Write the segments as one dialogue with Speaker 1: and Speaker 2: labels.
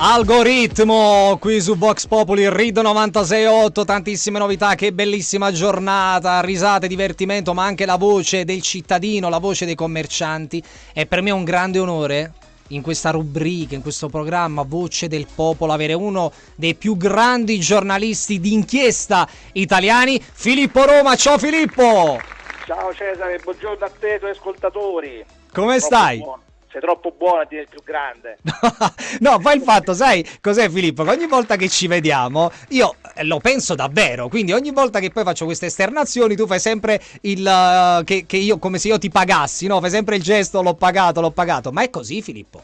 Speaker 1: Algoritmo qui su Vox Populi Rid 968, tantissime novità, che bellissima giornata, risate, divertimento, ma anche la voce del cittadino, la voce dei commercianti. E per me è un grande onore in questa rubrica, in questo programma Voce del Popolo, avere uno dei più grandi giornalisti d'inchiesta italiani, Filippo Roma. Ciao Filippo!
Speaker 2: Ciao Cesare, buongiorno a te e ai tuoi ascoltatori.
Speaker 1: Come stai?
Speaker 2: Buono sei troppo buono a dire il più grande.
Speaker 1: no, poi il fatto, sai cos'è Filippo? Che ogni volta che ci vediamo, io eh, lo penso davvero, quindi ogni volta che poi faccio queste esternazioni tu fai sempre il... Uh, che, che, io, come se io ti pagassi, no? Fai sempre il gesto, l'ho pagato, l'ho pagato. Ma è così Filippo?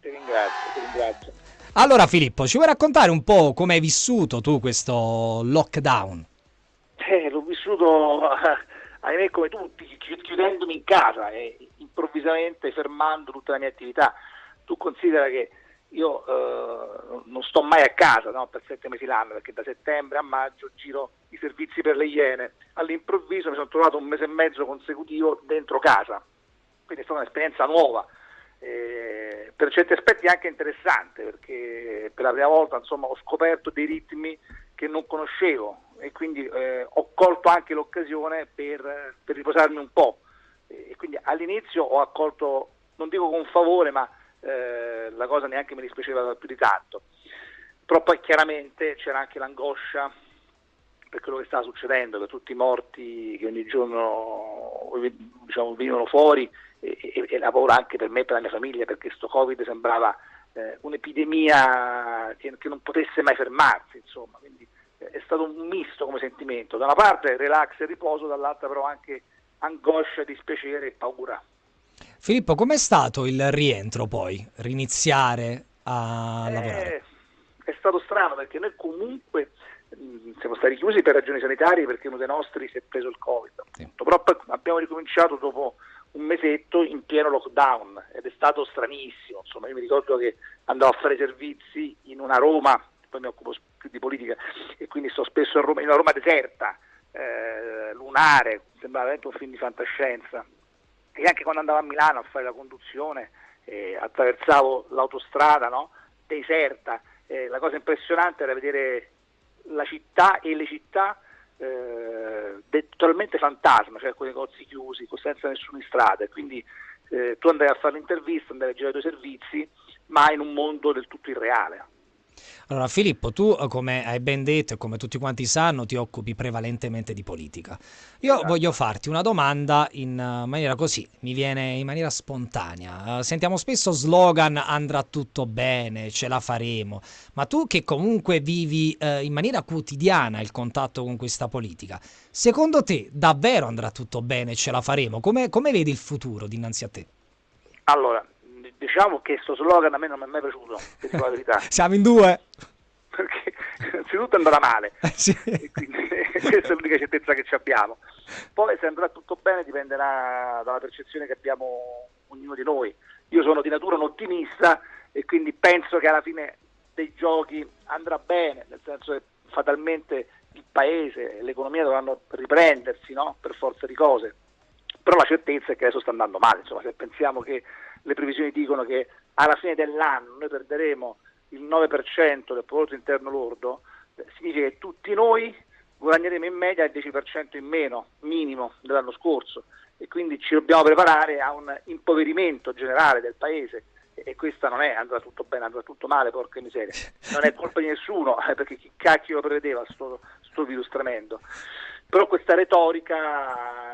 Speaker 2: Ti ringrazio, ti ringrazio.
Speaker 1: Allora Filippo, ci vuoi raccontare un po' come hai vissuto tu questo lockdown?
Speaker 2: Eh, l'ho vissuto, ahimè, come tutti, chiudendomi in casa e improvvisamente fermando tutta la mia attività. Tu considera che io eh, non sto mai a casa no, per sette mesi l'anno perché da settembre a maggio giro i servizi per le Iene. All'improvviso mi sono trovato un mese e mezzo consecutivo dentro casa, quindi è stata un'esperienza nuova. Eh, per certi aspetti anche interessante perché per la prima volta insomma, ho scoperto dei ritmi che non conoscevo e quindi eh, ho colto anche l'occasione per, per riposarmi un po' e quindi all'inizio ho accolto, non dico con favore, ma eh, la cosa neanche mi dispiaceva più di tanto. Però poi chiaramente c'era anche l'angoscia per quello che stava succedendo, per tutti i morti che ogni giorno diciamo, venivano fuori e, e, e, la paura anche per me e per la mia famiglia perché questo Covid sembrava eh, un'epidemia che, che, non potesse mai fermarsi, insomma. È stato un misto come sentimento, da una parte relax e riposo, dall'altra però anche angoscia, dispiacere e paura.
Speaker 1: Filippo, com'è stato il rientro poi, riniziare a
Speaker 2: eh,
Speaker 1: lavorare?
Speaker 2: È stato strano perché noi comunque mh, siamo stati chiusi per ragioni sanitarie perché uno dei nostri si è preso il Covid. Sì. Però abbiamo ricominciato dopo un mesetto in pieno lockdown ed è stato stranissimo. Insomma, io mi ricordo che andavo a fare servizi in una Roma, poi mi occupo più di politica e quindi sto spesso a Roma, in una Roma deserta, eh, lunare, sembrava veramente un film di fantascienza. E anche quando andavo a Milano a fare la conduzione, eh, attraversavo l'autostrada no? deserta, eh, la cosa impressionante era vedere la città e le città eh, totalmente fantasma, cioè con i negozi chiusi, senza nessuno in strada. Quindi eh, tu andavi a fare l'intervista, andavi a girare i tuoi servizi, ma in un mondo del tutto irreale.
Speaker 1: Allora Filippo, tu eh, come hai ben detto e come tutti quanti sanno ti occupi prevalentemente di politica. Io esatto. voglio farti una domanda in eh, maniera così, mi viene in maniera spontanea. Uh, sentiamo spesso slogan andrà tutto bene, ce la faremo, ma tu che comunque vivi uh, in maniera quotidiana il contatto con questa politica, secondo te davvero andrà tutto bene, ce la faremo? Come, come vedi il futuro dinanzi a te?
Speaker 2: Allora, diciamo che questo slogan a me non mi è mai piaciuto, per la verità.
Speaker 1: Siamo in due.
Speaker 2: Perché innanzitutto andrà male,
Speaker 1: eh, sì.
Speaker 2: quindi questa è l'unica certezza che abbiamo. Poi se andrà tutto bene dipenderà dalla percezione che abbiamo ognuno di noi. Io sono di natura un ottimista e quindi penso che alla fine dei giochi andrà bene, nel senso che fatalmente il paese e l'economia dovranno riprendersi no? per forza di cose. Però la certezza è che adesso sta andando male, insomma, se pensiamo che le previsioni dicono che alla fine dell'anno noi perderemo il 9% del prodotto interno lordo, significa che tutti noi guadagneremo in media il 10% in meno, minimo, dell'anno scorso. E quindi ci dobbiamo preparare a un impoverimento generale del paese. E questa non è andrà tutto bene, andrà tutto male, porca miseria, non è colpa di nessuno, eh, perché chi cacchio lo prevedeva sto, sto virus tremendo. Però questa retorica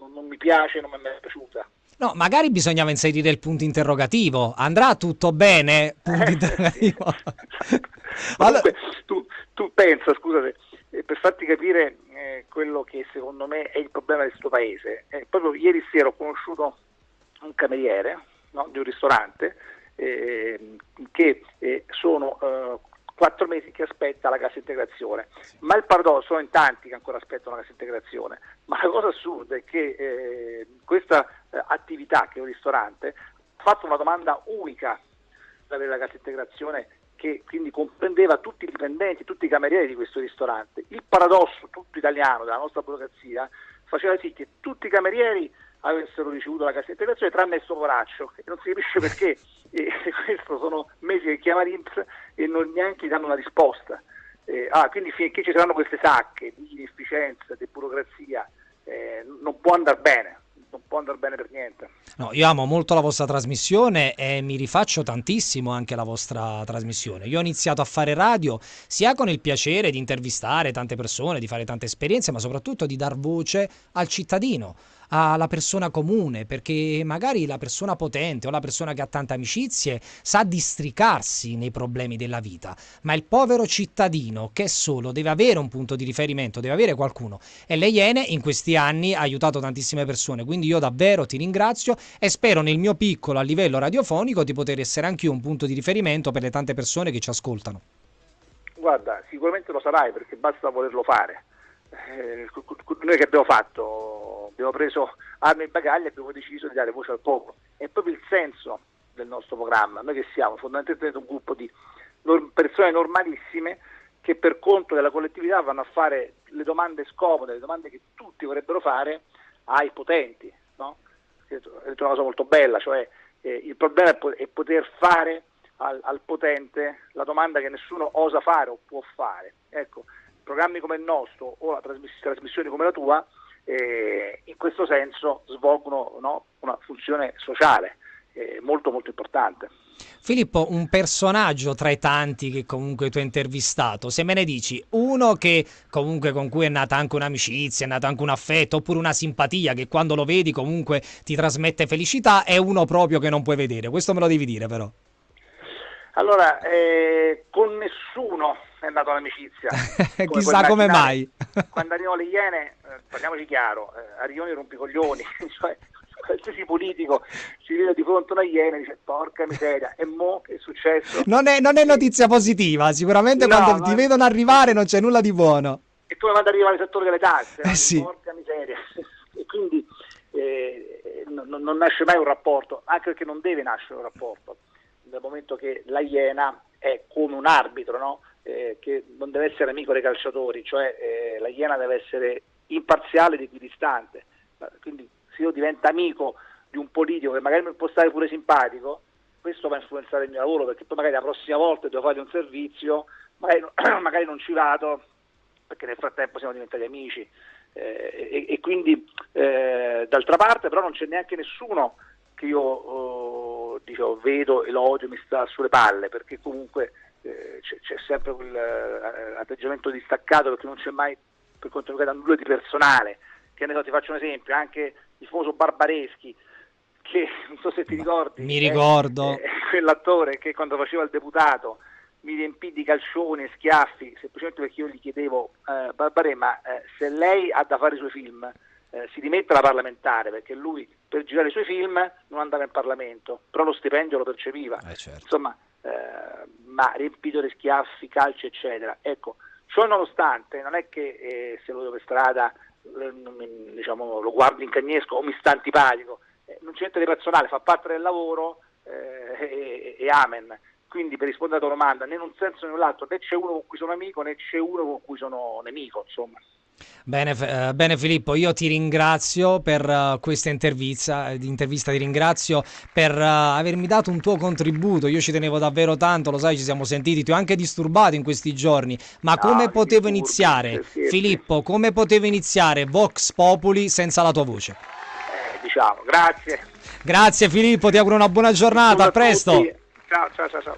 Speaker 2: non, non, mi piace, non mi è mai piaciuta.
Speaker 1: No, magari bisognava inserire il punto interrogativo. Andrà tutto bene? Punto eh, interrogativo.
Speaker 2: allora... tu, tu, pensa, scusate, eh, per farti capire eh, quello che secondo me è il problema di questo paese. Eh, proprio ieri sera ho conosciuto un cameriere no, di un ristorante eh, che eh, sono quattro mesi che aspetta la cassa integrazione. Ma il paradosso, sono in tanti che ancora aspettano la cassa integrazione, ma la cosa assurda è che eh, questa eh, attività, che è un ristorante, ha fatto una domanda unica per avere la cassa integrazione che quindi comprendeva tutti i dipendenti, tutti i camerieri di questo ristorante. Il paradosso tutto italiano della nostra burocrazia faceva sì che tutti i camerieri avessero ricevuto la cassa integrazione tranne il suo poraccio e non si capisce perché e questo sono mesi che chiama l'Inps e non neanche gli danno una risposta. Eh, ah, quindi finché ci saranno queste sacche di inefficienza, di burocrazia, eh, non può andare bene può andare bene per niente.
Speaker 1: No, io amo molto la vostra trasmissione e mi rifaccio tantissimo anche la vostra trasmissione. Io ho iniziato a fare radio sia con il piacere di intervistare tante persone, di fare tante esperienze, ma soprattutto di dar voce al cittadino alla persona comune, perché magari la persona potente o la persona che ha tante amicizie sa districarsi nei problemi della vita, ma il povero cittadino che è solo deve avere un punto di riferimento, deve avere qualcuno. E le Iene in questi anni ha aiutato tantissime persone, quindi io davvero ti ringrazio e spero nel mio piccolo a livello radiofonico di poter essere anche io un punto di riferimento per le tante persone che ci ascoltano.
Speaker 2: Guarda, sicuramente lo sarai perché basta volerlo fare. Eh, noi che abbiamo fatto abbiamo preso armi e bagagli e abbiamo deciso di dare voce al popolo. È proprio il senso del nostro programma. Noi che siamo fondamentalmente un gruppo di persone normalissime che per conto della collettività vanno a fare le domande scomode, le domande che tutti vorrebbero fare ai potenti. No? È una cosa molto bella, cioè eh, il problema è, poter fare al, al, potente la domanda che nessuno osa fare o può fare. Ecco, programmi come il nostro o trasmiss- trasmissioni come la tua eh, in questo senso svolgono no, una funzione sociale eh, molto molto importante.
Speaker 1: Filippo, un personaggio tra i tanti che comunque tu hai intervistato, se me ne dici uno che comunque con cui è nata anche un'amicizia, è nato anche un affetto oppure una simpatia che quando lo vedi comunque ti trasmette felicità e uno proprio che non puoi vedere, questo me lo devi dire però.
Speaker 2: Allora, eh, con nessuno è nata l'amicizia.
Speaker 1: Chissà come mai.
Speaker 2: quando arrivano le Iene, eh, parliamoci chiaro, eh, arrivano i rompicoglioni, cioè qualsiasi politico si vede di fronte a una Iena e dice porca miseria, e mo che è successo?
Speaker 1: Non è, non è notizia positiva, sicuramente no, quando ti è... vedono arrivare non c'è nulla di buono.
Speaker 2: E come quando arriva il settore delle tasse,
Speaker 1: eh, sì.
Speaker 2: porca miseria. e quindi eh, non, non nasce mai un rapporto, anche perché non deve nascere un rapporto nel momento che la Iena è come un arbitro, no? eh, che non deve essere amico dei calciatori, cioè eh, la Iena deve essere imparziale ed equidistante. Quindi se io divento amico di un politico che magari mi può stare pure simpatico, questo va a influenzare il mio lavoro perché poi magari la prossima volta devo fare un servizio, magari, magari non ci vado perché nel frattempo siamo diventati amici. Eh, e, e, quindi eh, d'altra parte però non c'è neanche nessuno che io oh, dicevo, vedo e lo odio, mi sta sulle palle, perché comunque eh, c'è, c'è, sempre quel eh, distaccato, perché non c'è mai, per quanto riguarda nulla di personale. Che ne so, ti faccio un esempio, anche il famoso Barbareschi, che non so se ti ricordi.
Speaker 1: Mi ricordo.
Speaker 2: Eh, quell'attore che quando faceva il deputato mi riempì di calcioni e schiaffi, semplicemente perché io gli chiedevo, eh, Barbarè, ma eh, se lei ha da fare i suoi film, eh, si dimette da parlamentare perché lui per girare i suoi film non andava in Parlamento, però lo stipendio lo percepiva.
Speaker 1: Eh certo.
Speaker 2: Insomma, eh, ma riempito di schiaffi, calci, eccetera. Ecco, ciò nonostante, non è che eh, se lo vedo per strada eh, diciamo, lo guardo in cagnesco o mi sta antipatico, eh, non c'è niente di personale, fa parte del lavoro e, e amen. Quindi per rispondere alla tua domanda, né in un senso né nell'altro, né c'è uno con cui sono amico né c'è uno con cui sono nemico, insomma.
Speaker 1: Bene, eh, bene, Filippo, io ti ringrazio per uh, questa intervista, intervista, ti ringrazio per uh, avermi dato un tuo contributo, io ci tenevo davvero tanto, lo sai, ci siamo sentiti, ti ho anche disturbato in questi giorni, ma no, come potevo iniziare, Filippo, come potevo iniziare Vox Populi senza la tua voce?
Speaker 2: Eh, diciamo, grazie.
Speaker 1: Grazie Filippo, ti auguro una buona giornata, a presto.
Speaker 2: Ciao, ciao, ciao. ciao.